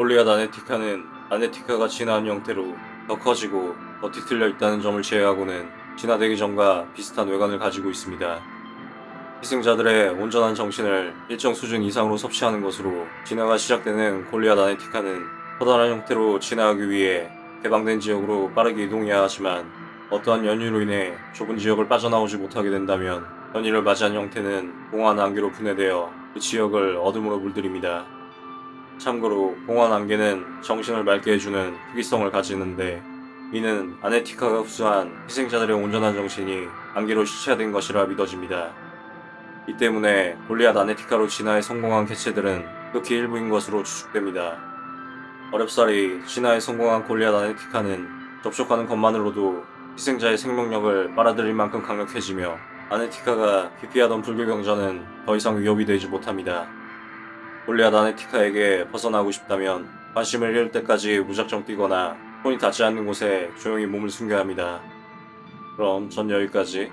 골리앗 아네티카는 아네티카가 진화한 형태로 더 커지고 더 뒤틀려 있다는 점을 제외하고는 진화되기 전과 비슷한 외관을 가지고 있습니다. 희생자들의 온전한 정신을 일정 수준 이상으로 섭취하는 것으로 진화가 시작되는 골리앗 아네티카는 커다란 형태로 진화하기 위해 개방된 지역으로 빠르게 이동해야 하지만 어떠한 연유로 인해 좁은 지역을 빠져나오지 못하게 된다면 연희를 맞이한 형태는 공허한 안개로 분해되어 그 지역을 어둠으로 물들입니다. 참고로 공허한 안개는 정신을 맑게 해주는 특이성을 가지는데 이는 아네티카가 흡수한 희생자들의 온전한 정신이 안개로 시체화된 것이라 믿어집니다. 이 때문에 골리앗 아네티카로 진화에 성공한 개체들은 극히 일부인 것으로 추측됩니다. 어렵사리 진화에 성공한 골리앗 아네티카는 접촉하는 것만으로도 희생자의 생명력을 빨아들일 만큼 강력해지며 아네티카가 기피하던 불교 경전은 더 이상 위협이 되지 못합니다. 골리앗 아네티카에게 벗어나고 싶다면 관심을 잃을 때까지 무작정 뛰거나 손이 닿지 않는 곳에 조용히 몸을 숨겨야 합니다. 그럼 전 여기까지